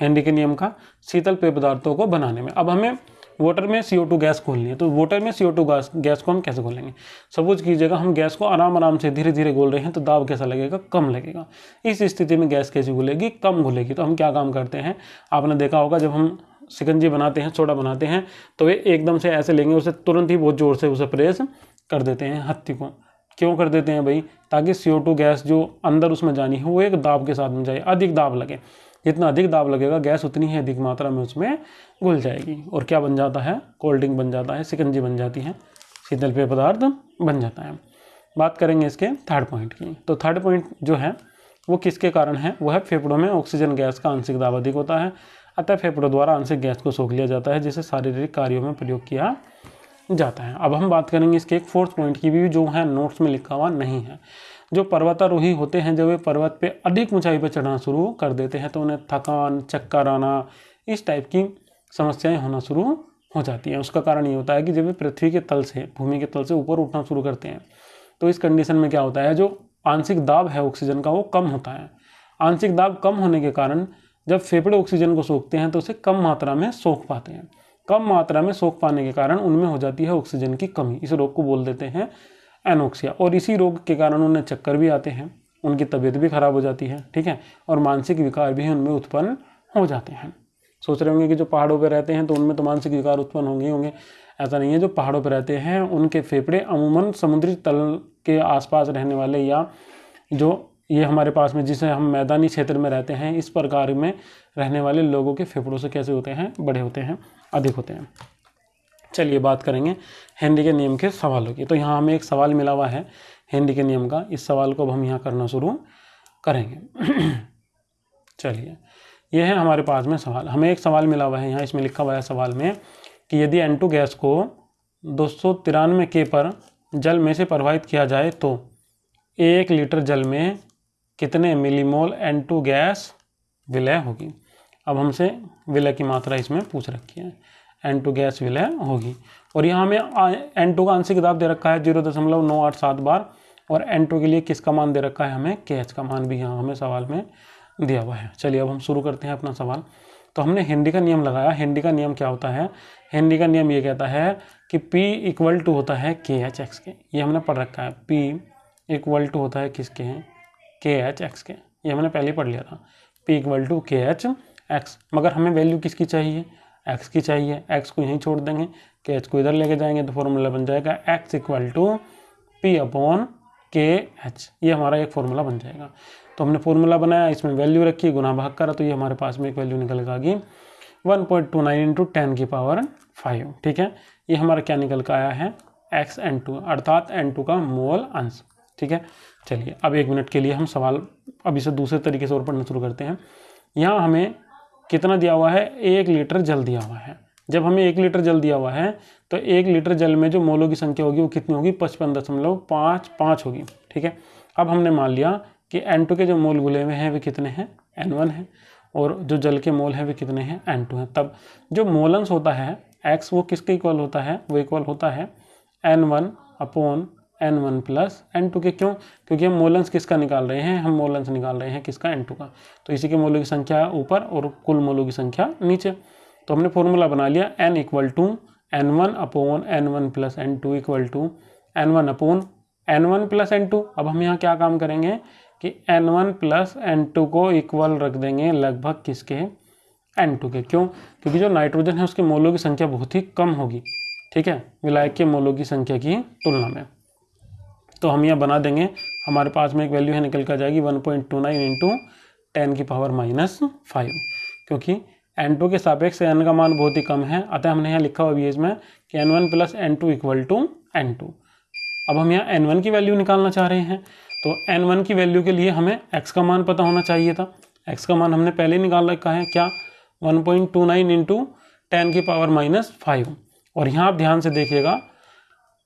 हेनरी के नियम का शीतल पेय पदार्थों को बनाने में। अब हमें वाटर में सी गैस खोलनी है तो वाटर में सी गैस गैस को हम कैसे खोलेंगे? सपोज़ कीजिएगा हम गैस को आराम आराम से धीरे धीरे घोल रहे हैं तो दाब कैसा लगेगा? कम लगेगा। इस स्थिति में गैस कैसी घुलेगी? कम घुलेगी। तो हम क्या काम करते हैं? आपने देखा होगा जब हम सिकंजी बनाते हैं, सोडा बनाते हैं तो वे एकदम से ऐसे लेंगे, उसे तुरंत ही बहुत ज़ोर से उसे प्रेस कर देते हैं हत्ती को। क्यों कर देते हैं भाई? ताकि सी गैस जो अंदर उसमें जानी है, वो एक दाब के साथ में जाए, अधिक दाब लगे। जितना अधिक दाब लगेगा, गैस उतनी ही अधिक मात्रा में उसमें घुल जाएगी। और क्या बन जाता है? कोल्ड ड्रिंक बन जाता है सिकंजी बन जाती है शीतल पेय पदार्थ बन जाता है। बात करेंगे इसके थर्ड पॉइंट की। तो थर्ड पॉइंट जो है, वो किसके कारण है? वो है फेफड़ों में ऑक्सीजन गैस का आंशिक दाब अधिक होता है। अतः फेफड़ों द्वारा आंशिक गैस को सोख लिया जाता है, जिसे शारीरिक कार्यों में प्रयोग किया जाता है। अब हम बात करेंगे इसके एक फोर्थ पॉइंट की भी, जो है नोट्स में लिखा हुआ नहीं है। जो पर्वतारोही होते हैं, जब वे पर्वत पे अधिक ऊंचाई पर चढ़ना शुरू कर देते हैं तो उन्हें थकान, चक्कर आना, इस टाइप की समस्याएँ होना शुरू हो जाती हैं। उसका कारण ये होता है कि जब वे पृथ्वी के तल से, भूमि के तल से ऊपर उठना शुरू करते हैं तो इस कंडीशन में क्या होता है, जो आंशिक दाब है ऑक्सीजन का, वो कम होता है। आंशिक दाब कम होने के कारण जब फेफड़े ऑक्सीजन को सोखते हैं तो उसे कम मात्रा में सोख पाते हैं। कम मात्रा में सोख पाने के कारण उनमें हो जाती है ऑक्सीजन की कमी। इस रोग को बोल देते हैं एनोक्सिया। और इसी रोग के कारण उन्हें चक्कर भी आते हैं, उनकी तबीयत भी खराब हो जाती है, ठीक है? और मानसिक विकार भी उनमें उत्पन्न हो जाते हैं। सोच रहे होंगे कि जो पहाड़ों पर रहते हैं तो उनमें तो मानसिक विकार उत्पन्न होंगे होंगे। ऐसा नहीं है, जो पहाड़ों पर रहते हैं, उनके फेफड़े अमूमन समुद्री तल के आसपास रहने वाले या जो ये हमारे पास में, जिसे हम मैदानी क्षेत्र में रहते हैं, इस प्रकार में रहने वाले लोगों के फेफड़ों से कैसे होते हैं? बड़े होते हैं, अधिक होते हैं। चलिए बात करेंगे हेनरी के नियम के सवालों की। तो यहाँ हमें एक सवाल मिला हुआ है हेनरी के नियम का। इस सवाल को अब हम यहाँ करना शुरू करेंगे। *clears throat* चलिए यह है हमारे पास में सवाल। हमें एक सवाल मिला हुआ है यहाँ, इसमें लिखा हुआ है सवाल में कि यदि एन गैस को दो सौ तिरानवे के पर जल में से प्रवाहित किया जाए तो एक लीटर जल में कितने मिलीमोल एन गैस विलय होगी? अब हमसे विलय की मात्रा इसमें पूछ रखी है। एन टू गैस विलय होगी। और यहाँ हमें एन टू का आंशिक दाब दे रखा है ज़ीरो दशमलव नौ आठ सात बार। और एन टू के लिए किसका मान दे रखा है हमें? के एच का मान भी यहाँ हमें सवाल में दिया हुआ है। चलिए, अब हम शुरू करते हैं अपना सवाल। तो हमने हिंदी का नियम लगाया। हिंदी का नियम क्या होता है? हिंदी का नियम ये कहता है कि P इक्वल टू होता है के एच एक्स के। ये हमने पढ़ रखा है। P इक्वल टू होता है किसके? हैं के एच एक्स के। ये हमने पहले पढ़ लिया था। P equal to K H X मगर हमें वैल्यू किसकी चाहिए? एक्स की चाहिए एक्स को यहीं छोड़ देंगे के एच को इधर लेके जाएँगे तो फॉर्मूला बन जाएगा X equal to P upon K H ये हमारा एक फॉर्मूला बन जाएगा। तो हमने फॉर्मूला बनाया, इसमें वैल्यू रखी, गुना भाग करा तो ये हमारे पास में एक वैल्यू निकल आएगी one point two nine into ten की पावर फाइव ठीक है? ये हमारा क्या निकल कर आया है? एक्स एन टू अर्थात एन टू का मोल अंश, ठीक है? चलिए, अब एक मिनट के लिए हम सवाल अभी से दूसरे तरीके से और पढ़ना शुरू करते हैं। यहाँ हमें कितना दिया हुआ है? एक लीटर जल दिया हुआ है। जब हमें एक लीटर जल दिया हुआ है तो एक लीटर जल में जो मोलों की संख्या होगी वो कितनी होगी? पचपन दशमलव पाँच पाँच होगी, ठीक है? अब हमने मान लिया कि एन के जो मोल गुले हुए हैं, वे कितने हैं? एन वन है। और जो जल के मोल हैं, वे कितने हैं? एन टू हैं। तब जो मोलंस होता है एक्स वो किसके इक्वल होता है? वो इक्वल होता है N one upon N one plus N two के क्यों? क्योंकि हम मोलंस किसका निकाल रहे हैं? हम मोलंस निकाल रहे हैं किसका? एन टू का। तो इसी के मोलों की संख्या ऊपर और कुल मोलों की संख्या नीचे। तो हमने फॉर्मूला बना लिया N equal to N one upon N one plus N two equal to N one upon N one plus N two अब हम यहाँ क्या काम करेंगे कि N one plus N two को इक्वल रख देंगे लगभग किसके? एन टू के। क्यों? क्योंकि जो नाइट्रोजन है, उसके मोलों की संख्या बहुत ही कम होगी। ठीक है? विलायक के मोलों की संख्या की तुलना में। तो हम यहाँ बना देंगे। हमारे पास में एक वैल्यू है, निकल कर जाएगी one point two nine into ten की पावर माइनस फाइव क्योंकि एन टू के सापेक्ष एन का मान बहुत ही कम है। अतः हमने यहाँ लिखा हुआ भी इसमें कि N one plus N two equal to N two अब हम यहाँ एन वन की वैल्यू निकालना चाह रहे हैं। तो एन वन की वैल्यू के लिए हमें एक्स का मान पता होना चाहिए था। एक्स का मान हमने पहले निकाल रखा है। क्या? One point two nine into ten की पावर माइनस फाइव और यहाँ आप ध्यान से देखिएगा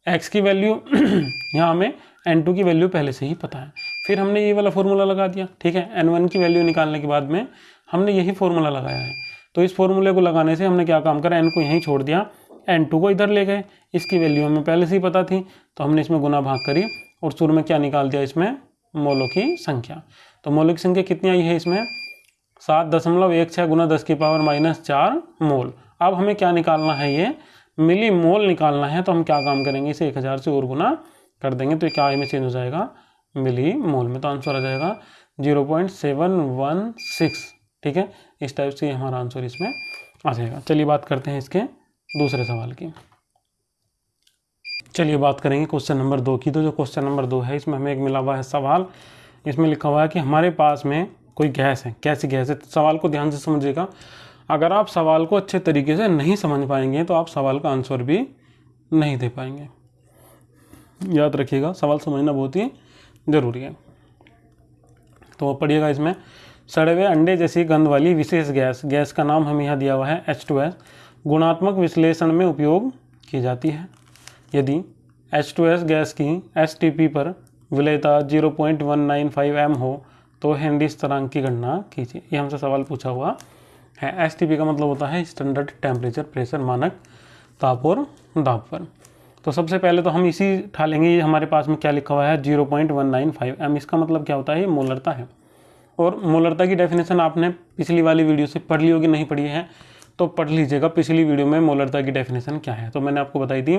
एक्स की वैल्यू *clears throat* यहाँ हमें एन टू की वैल्यू पहले से ही पता है। फिर हमने ये वाला फॉर्मूला लगा दिया, ठीक है? एन वन की वैल्यू निकालने के बाद में हमने यही फॉर्मूला लगाया है। तो इस फॉर्मूले को लगाने से हमने क्या काम करा? एन को यहीं छोड़ दिया। एन टू को इधर ले गए। इसकी वैल्यू हमें पहले से ही पता थी तो हमने इसमें गुना भाग करी और शुरू में क्या निकाल दिया इसमें? मोलों की संख्या। तो मोलों की संख्या कितनी आई है इसमें? सात दशमलव एक छः गुना दस की पावर माइनस चार मोल। अब हमें क्या निकालना है ये? मिली मोल निकालना है तो हम क्या काम करेंगे? इसे एक हज़ार से और गुना कर देंगे तो क्या आई में चेंज हो जाएगा? मिली मोल में तो आंसर आ जाएगा zero point seven one six ठीक है? इस टाइप से हमारा आंसर इसमें आ जाएगा। चलिए बात करते हैं इसके दूसरे सवाल की। चलिए बात करेंगे क्वेश्चन नंबर दो की। तो जो क्वेश्चन नंबर दो है, इसमें हमें एक मिला हुआ है सवाल। इसमें लिखा हुआ है कि हमारे पास में कोई गैस है। कैसी गैस है? तो सवाल को ध्यान से समझिएगा। अगर आप सवाल को अच्छे तरीके से नहीं समझ पाएँगे तो आप सवाल का आंसर भी नहीं दे पाएँगे। याद रखिएगा, सवाल समझना बहुत ही ज़रूरी है। तो पढ़िएगा इसमें सड़े हुए अंडे जैसी गंध वाली विशेष गैस गैस का नाम हमें यहाँ दिया हुआ है एच टू एस गुणात्मक विश्लेषण में उपयोग की जाती है। यदि एच टू एस गैस की एस टी पी पर विलयता zero point one nine five M हो तो हेनरी स्थिरांक की गणना कीजिए। ये हमसे सवाल पूछा हुआ है। एस टी पी का मतलब होता है स्टैंडर्ड टेम्परेचर प्रेशर मानक, ताप और दाब पर। तो सबसे पहले तो हम इसी ठा लेंगे हमारे पास में क्या लिखा हुआ है? 0.195 एम इसका मतलब क्या होता है? मोलरता है। और मोलरता की डेफिनेशन आपने पिछली वाली वीडियो से पढ़ ली होगी, नहीं पढ़ी है तो पढ़ लीजिएगा पिछली वीडियो में मोलरता की डेफिनेशन क्या है। तो मैंने आपको बताई थी,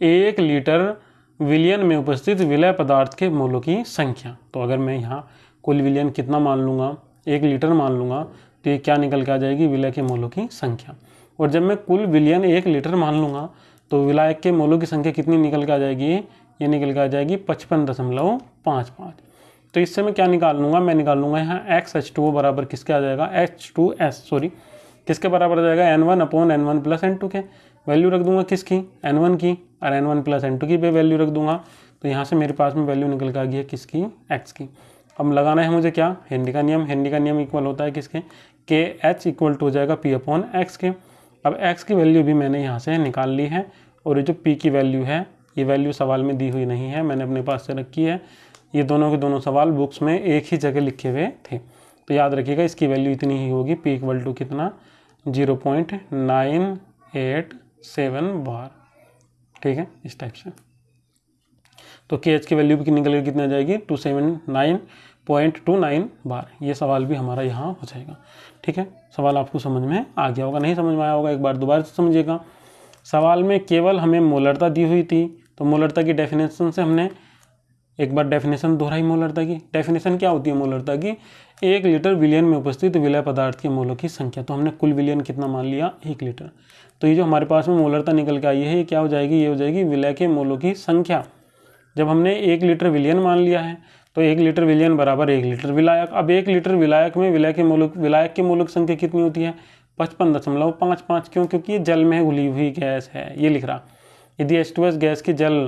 एक लीटर विलियन में उपस्थित विलय पदार्थ के मोलों की संख्या। तो अगर मैं यहाँ कुल विलियन कितना मान लूँगा? एक लीटर मान लूँगा तो ये क्या निकल के आ जाएगी? विलय के मोलों की संख्या। और जब मैं कुल विलियन एक लीटर मान लूँगा तो विलायक के मोलों की संख्या कितनी निकल के आ जाएगी? ये निकल के आ जाएगी पचपन दशमलव पाँच पाँच। तो इससे मैं क्या निकाल लूँगा मैं निकाल लूँगा यहाँ एक्स एच टू बराबर किसके आ जाएगा? एच टू एस सॉरी किसके बराबर आ जाएगा? N one upon N one plus N two के। वैल्यू रख दूँगा किसकी? एन वन की। और N one plus N two की भी वैल्यू रख दूँगा। तो यहाँ से मेरे पास में वैल्यू निकल के आ गई है किसकी? एक्स की। अब लगाना है मुझे क्या? हिंदी का नियम। हिंदी का नियम इक्वल होता है किसके? के एच इक्वल टू हो जाएगा पी अपॉन एक्स के। अब एक्स की वैल्यू भी मैंने यहाँ से निकाल ली है। और ये जो पी की वैल्यू है, ये वैल्यू सवाल में दी हुई नहीं है, मैंने अपने पास से रखी है। ये दोनों के दोनों सवाल बुक्स में एक ही जगह लिखे हुए थे। तो याद रखिएगा, इसकी वैल्यू इतनी ही होगी पी इक्वल टू कितना? Zero point nine eight seven bar ठीक है, इस टाइप से। तो के एच की वैल्यू भी निकल के कितनी आ जाएगी? Two seven nine point two nine bar ये सवाल भी हमारा यहाँ हो जाएगा। ठीक है, सवाल आपको समझ में आ गया होगा, नहीं समझ में आया होगा, एक बार दोबारा से समझिएगा। सवाल में केवल हमें मोलरता दी हुई थी तो मोलरता की डेफिनेशन से हमने एक बार डेफिनेशन दोहराई मोलरता की। डेफिनेशन क्या होती है मोलरता की? एक लीटर विलियन में उपस्थित विलय पदार्थ के मोलों की संख्या। तो हमने कुल विलियन कितना मान लिया? एक लीटर। तो ये जो हमारे पास में मोलरता निकल के आई है, ये क्या हो जाएगी? ये हो जाएगी विलय के मोलों की संख्या। जब हमने एक लीटर विलियन मान लिया है तो एक लीटर विलियन बराबर एक लीटर विलायक। अब एक लीटर विलायक में विलय के मूलक विलायक की मूलक संख्या कितनी होती है? पचपन दशमलव पाँच पाँच क्यों? क्योंकि ये जल में घुली हुई गैस है। ये लिख रहा, यदि एच टू एस गैस की जल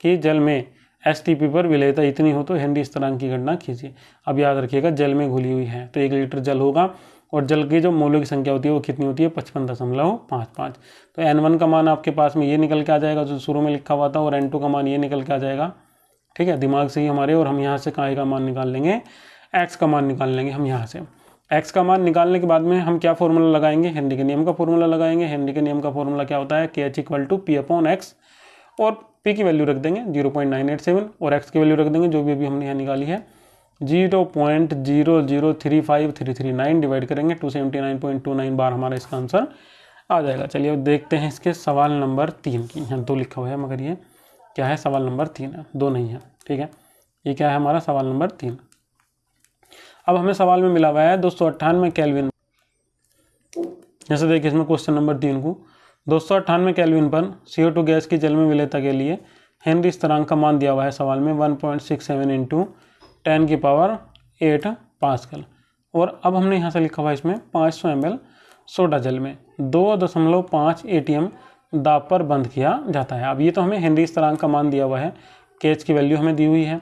की जल में एस टी पी पर विलयता इतनी हो तो हेनरी स्थिरांक की गणना कीजिए। अब याद रखिएगा, जल में घुली हुई है तो एक लीटर जल होगा और जल की जो मोलों की संख्या होती है वो कितनी होती है? पचपन दशमलव पाँच पाँच। तो एन वन का मान आपके पास में ये निकल के आ जाएगा, जो शुरू में लिखा हुआ था, और एन टू का मान ये निकल के आ जाएगा। ठीक है, दिमाग से ही हमारे और हम यहाँ से काय का मान निकाल लेंगे? एक्स का मान निकाल लेंगे हम यहाँ से। एक्स का मान निकालने के बाद में हम क्या फॉर्मूला लगाएँगे? हेनरी के नियम का फॉर्मूला लगाएँगे। हेनरी के नियम का फॉर्मूला क्या होता है? K H equal to P upon X और पी की वैल्यू रख देंगे zero point nine eight seven और एक्स की वैल्यू रख देंगे, जो भी अभी हमने यहाँ निकाली है। Zero point zero zero three five three three nine divide करेंगे two seventy nine point two nine bar हमारा इसका आंसर आ जाएगा। चलिए अब देखते हैं इसके सवाल नंबर तीन की। यहाँ दो लिखा हुआ है, मगर ये क्या है? सवाल नंबर तीन है, दो नहीं है, ठीक है? ये क्या है हमारा? सवाल नंबर तीन। अब हमें सवाल में मिला हुआ है दो सौ अट्ठानवे कैलविन जैसे देखिए, इसमें क्वेश्चन नंबर तीन को। दो सौ अट्ठानवे कैलविन पर सी ओ टू गैस की जल में विलेता के लिए हेनरी स्थिरांक का मान दिया हुआ है सवाल में one point six seven into ten की पावर एट पास्कल। और अब हमने यहाँ से लिखा हुआ है इसमें पाँच सौ एम एल सोडा जल में। दो दशमलव पाँच ए टी एम दाब पर बंद किया जाता है। अब ये तो हमें हेनरी स्थिरांक का मान दिया हुआ है। केच की वैल्यू हमें दी हुई है।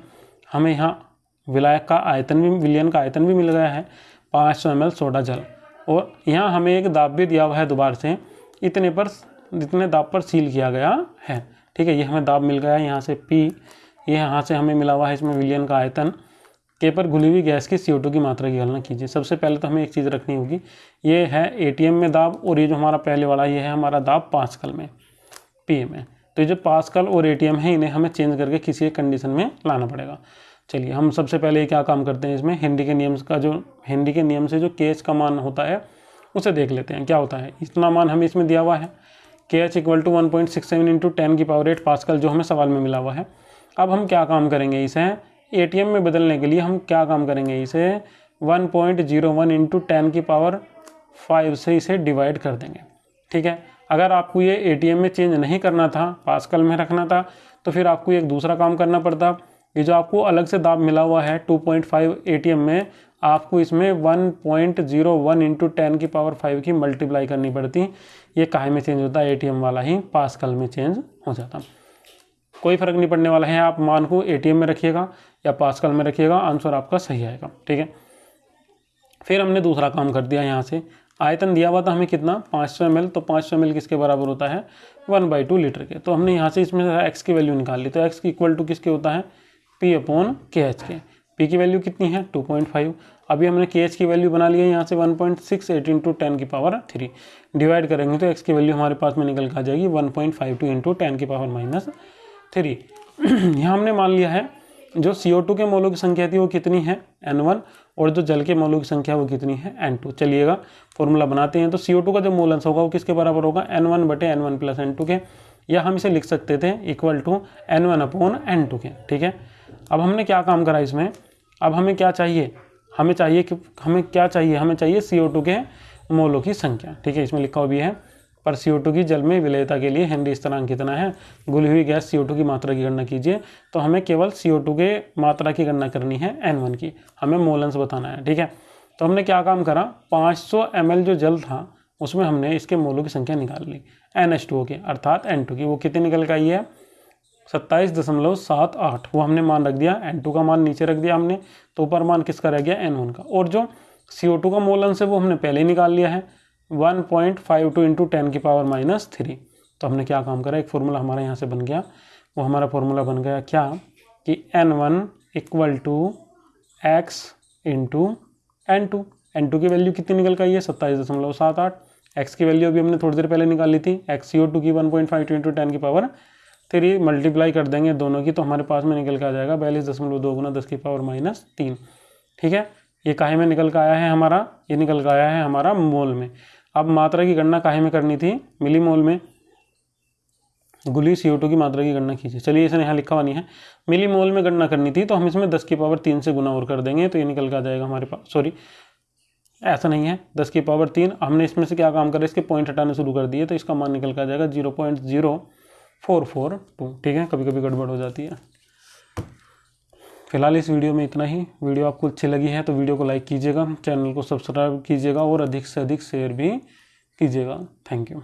हमें यहाँ विलायक का आयतन भी, विलियन का आयतन भी मिल गया है, पाँच सौ एम सोडा जल। और यहाँ हमें एक दाब भी दिया हुआ है दोबारा से, इतने पर इतने दाब पर सील किया गया है। ठीक है, ये हमें दाब मिल गया है यहाँ से पी ये यहाँ से हमें मिला हुआ है इसमें विलियन का आयतन। के पर घुली हुई गैस की सी की मात्रा की गणना कीजिए। सबसे पहले तो हमें एक चीज़ रखनी होगी, ये है ए में दाब, और ये जो हमारा पहले वाला, ये है हमारा दाब पाँच में पी में। तो ये जो पास्कल और ए है, इन्हें हमें चेंज करके किसी एक कंडीशन में लाना पड़ेगा। चलिए, हम सबसे पहले क्या काम करते हैं इसमें? हिंदी के नियम का जो हिंदी के नियम से जो केच का मान होता है, उसे देख लेते हैं, क्या होता है। इतना मान हमें इसमें दिया हुआ है। K H equal to one point six seven into ten की पावर एट पास्कल, जो हमें सवाल में मिला हुआ है। अब हम क्या काम करेंगे इसे? एटीएम में बदलने के लिए हम क्या काम करेंगे इसे? One point zero one into ten की पावर फाइव से इसे डिवाइड कर देंगे। ठीक है? अगर आपको ये एटीएम में चेंज नहीं करना था, पास्कल में रखना था तो फिर आपको एक दूसरा काम करना पड़ता। ये जो आपको अलग से दाब मिला हुआ है 2.5 पॉइंट में, आपको इसमें 1.01 point zero one into ten की पावर फाइव की मल्टीप्लाई करनी पड़ती। ये काहे में चेंज होता? है ए वाला ही पास्कल में चेंज हो जाता। कोई फ़र्क नहीं पड़ने वाला है, आप मान को ए में रखिएगा या पास्कल में रखिएगा आंसर आपका सही आएगा, ठीक है? फिर हमने दूसरा काम कर दिया यहाँ से। आयतन दिया हुआ था हमें कितना? पाँच सौ एम तो पाँच सौ एम किसके बराबर होता है? वन बाई टू लीटर के। तो हमने यहाँ से इसमें एक्स की वैल्यू निकाल ली। तो एक्स इक्वल टू किसके होता है? पी अपॉन के एच के पी की वैल्यू कितनी है? टू पॉइंट फाइव अभी हमने के एच की वैल्यू बना ली है, यहाँ से one point six eight into ten की पावर थ्री डिवाइड करेंगे तो एक्स की वैल्यू हमारे पास में निकल कर आ जाएगी one point five two into ten की पावर माइनस थ्री यहाँ हमने मान लिया है, जो CO2 के मोलों की संख्या थी वो कितनी है? N1 और जो जल के मोलों की संख्या वो कितनी है? N2 चलिएगा फॉर्मूला बनाते हैं तो CO2 का जो मोल होगा वो किसके बराबर होगा? N1 बटे N one plus N two के। या हम इसे लिख सकते थे equal to N one upon N two के, ठीक है? अब हमने क्या काम करा इसमें? अब हमें क्या चाहिए? हमें चाहिए कि, हमें क्या चाहिए? हमें चाहिए सी के मोलों की संख्या। ठीक है, इसमें लिखा हुआ भी है, पर सी की जल में विलयता के लिए हेनरी स्थिरांक कितना है? गुली हुई गैस सी की मात्रा की गणना कीजिए। तो हमें केवल सी के मात्रा की गणना करनी है एन की। हमें मोलंस बताना है, ठीक है? तो हमने क्या काम करा? 500 सौ जो जल था, उसमें हमने इसके मोलों की संख्या निकाल ली एन के, अर्थात एन की। वो कितनी निकल के आई है? सत्ताईस दशमलव सात आठ, वो हमने मान रख दिया एन टू का मान नीचे रख दिया हमने तो ऊपर मान किसका रह गया एन वन का। और जो सी ओ टू का मोल अंश है वो हमने पहले ही निकाल लिया है, one point five two into ten की पावर माइनस थ्री। तो हमने क्या काम करा, एक फॉर्मूला हमारा यहाँ से बन गया, वो हमारा फॉर्मूला बन गया क्या, कि N one equal to X into N two N two की वैल्यू कितनी निकल आई है, सत्ताईस दशमलव सात आठ। एक्स की वैल्यू अभी हमने थोड़ी देर पहले निकाल थी एक्स सी ओ टू की one point five two into ten की पावर थ्री मल्टीप्लाई कर देंगे दोनों की तो हमारे पास में निकल के आ जाएगा बयालीस दशमलव दो गुना दस की पावर माइनस तीन। ठीक है? ये काहे में निकल के आया है हमारा? ये निकल के आया है हमारा मोल में। अब मात्रा की गणना काहे में करनी थी? मिली मोल में। गुली सी की मात्रा की गणना कीजिए। चलिए इसने यहाँ लिखा हुआ नहीं है। मिली मोल में गणना करनी थी तो हम इसमें दस की पावर तीन से गुना और कर देंगे तो ये निकल के आ जाएगा हमारे पास। सॉरी ऐसा नहीं है। दस की पावर तीन, हमने इसमें से क्या काम करा? इसके पॉइंट हटाने शुरू कर दिए तो इसका मान निकल के आ जाएगा zero point zero four four two, ठीक है? कभी कभी गड़बड़ हो जाती है। फ़िलहाल इस वीडियो में इतना ही। वीडियो आपको अच्छी लगी है तो वीडियो को लाइक कीजिएगा, चैनल को सब्सक्राइब कीजिएगा और अधिक से अधिक शेयर भी कीजिएगा। Thank you.